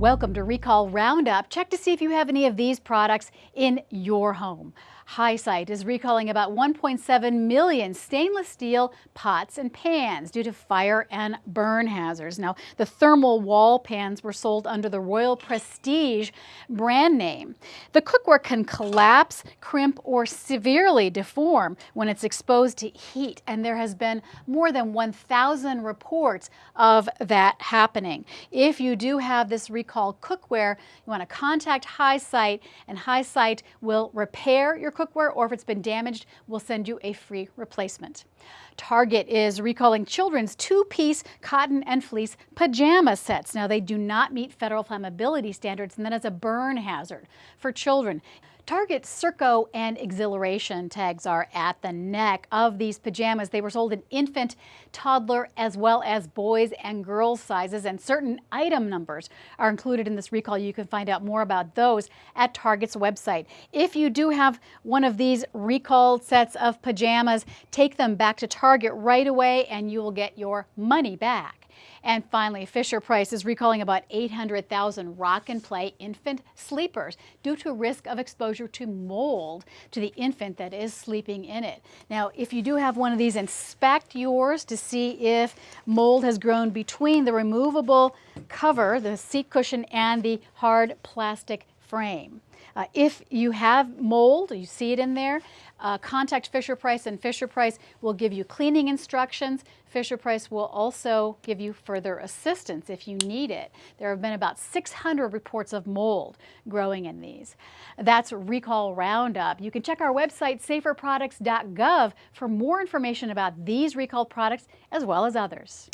Welcome to Recall Roundup. Check to see if you have any of these products in your home. Hy Cite is recalling about 1.7 million stainless steel pots and pans due to fire and burn hazards. Now, the thermal wall pans were sold under the Royal Prestige brand name. The cookware can collapse, crimp, or severely deform when it's exposed to heat, and there has been more than 1,000 reports of that happening. If you do have this recall cookware, you want to contact Hy Cite, and Hy Cite will repair your cookware or if it's been damaged, we'll send you a free replacement. Target is recalling children's two-piece cotton and fleece pajama sets. Now, they do not meet federal flammability standards, and that is a burn hazard for children. Target Circo and Xhilaration tags are at the neck of these pajamas. They were sold in infant, toddler, as well as boys and girls sizes, and certain item numbers are included in this recall. You can find out more about those at Target's website. If you do have one of these recalled sets of pajamas, take them back to Target right away and you will get your money back. And finally, Fisher Price is recalling about 800,000 rock and play infant sleepers due to risk of exposure to mold to the infant that is sleeping in it. Now, if you do have one of these, inspect yours to see if mold has grown between the removable cover, the seat cushion, and the hard plastic frame. Uh, if you have mold, you see it in there, uh, contact Fisher Price and Fisher Price will give you cleaning instructions. Fisher Price will also give you further assistance if you need it. There have been about 600 reports of mold growing in these. That's Recall Roundup. You can check our website saferproducts.gov for more information about these recalled products as well as others.